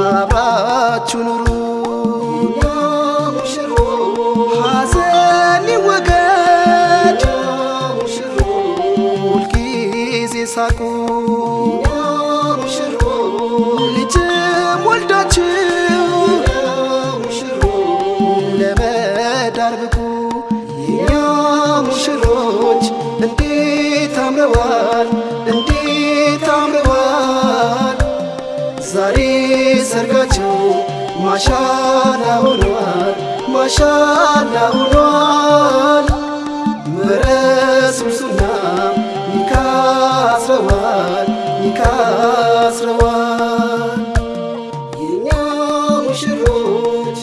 አብራችሁ ኑሩ። ሐዘን ይወገድ። ሁልጊዜ ሳቁ። ልጅም ወልዳችሁ ለመዳር ብቁ። የኛ ሙሽሮች እንዴት አምረዋል ዛሬ ሰርጋቸው ማሻላ ሆኗል፣ ማሻላ ሆኗል። ምረሱሱና ይካስረዋል፣ ይካስረዋል የኛ ሙሽሮች